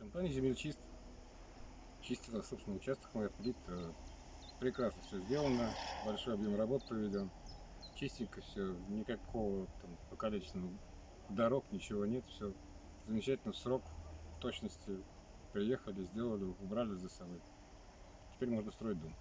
Компания «Земельчист» на собственном участок мой, плит. Э, прекрасно все сделано, большой объем работ проведен. Чистенько все, никакого там покалеченного дорог, ничего нет, все замечательно в срок, в точности приехали, сделали, убрали за собой. Теперь можно строить дом.